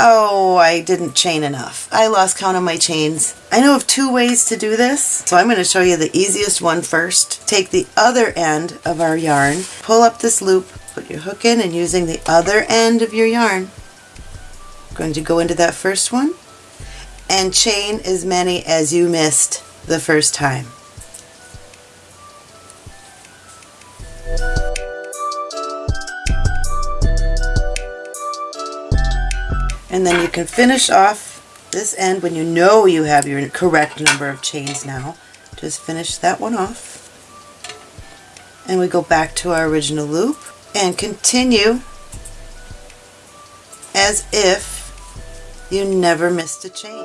oh, I didn't chain enough. I lost count of my chains. I know of two ways to do this, so I'm going to show you the easiest one first. Take the other end of our yarn, pull up this loop, put your hook in, and using the other end of your yarn, I'm going to go into that first one and chain as many as you missed the first time. And then you can finish off this end when you know you have your correct number of chains now. Just finish that one off. And we go back to our original loop and continue as if you never missed a chain.